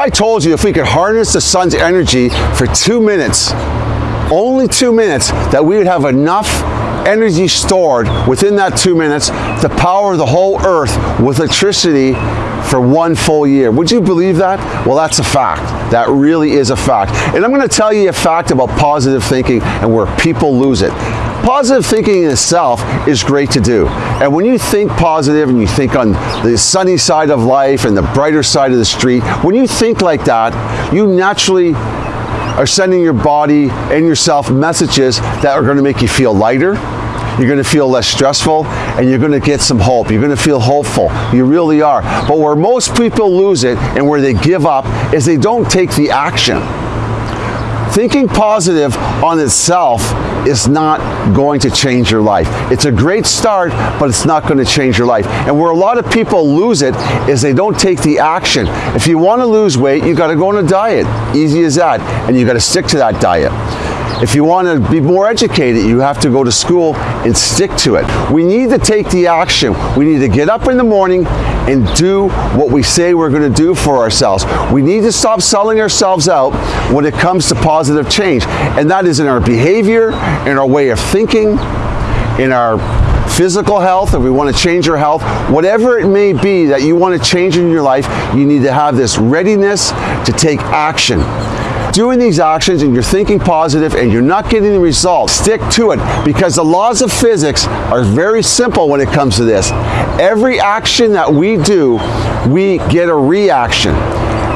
I told you if we could harness the sun's energy for two minutes, only two minutes, that we would have enough energy stored within that two minutes to power the whole earth with electricity for one full year. Would you believe that? Well, that's a fact. That really is a fact. And I'm going to tell you a fact about positive thinking and where people lose it. Positive thinking in itself is great to do. And when you think positive and you think on the sunny side of life and the brighter side of the street, when you think like that, you naturally are sending your body and yourself messages that are going to make you feel lighter, you're going to feel less stressful, and you're going to get some hope. You're going to feel hopeful. You really are. But where most people lose it and where they give up is they don't take the action. Thinking positive on itself is not going to change your life. It's a great start, but it's not going to change your life. And where a lot of people lose it is they don't take the action. If you want to lose weight, you got to go on a diet. Easy as that. And you got to stick to that diet. If you want to be more educated, you have to go to school and stick to it. We need to take the action. We need to get up in the morning and do what we say we're going to do for ourselves. We need to stop selling ourselves out when it comes to positive change. And that is in our behavior, in our way of thinking, in our physical health, if we want to change our health, whatever it may be that you want to change in your life, you need to have this readiness to take action doing these actions and you're thinking positive and you're not getting the results, stick to it because the laws of physics are very simple when it comes to this. Every action that we do, we get a reaction.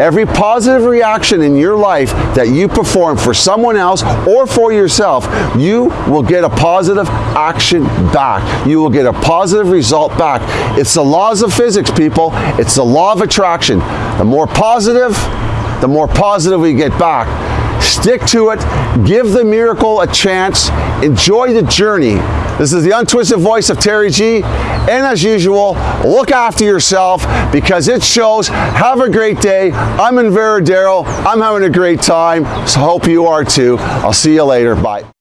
Every positive reaction in your life that you perform for someone else or for yourself, you will get a positive action back. You will get a positive result back. It's the laws of physics, people. It's the law of attraction. The more positive, the more positive we get back. Stick to it, give the miracle a chance, enjoy the journey. This is the untwisted voice of Terry G. And as usual, look after yourself because it shows. Have a great day. I'm in Varadero. I'm having a great time. So hope you are too. I'll see you later. Bye.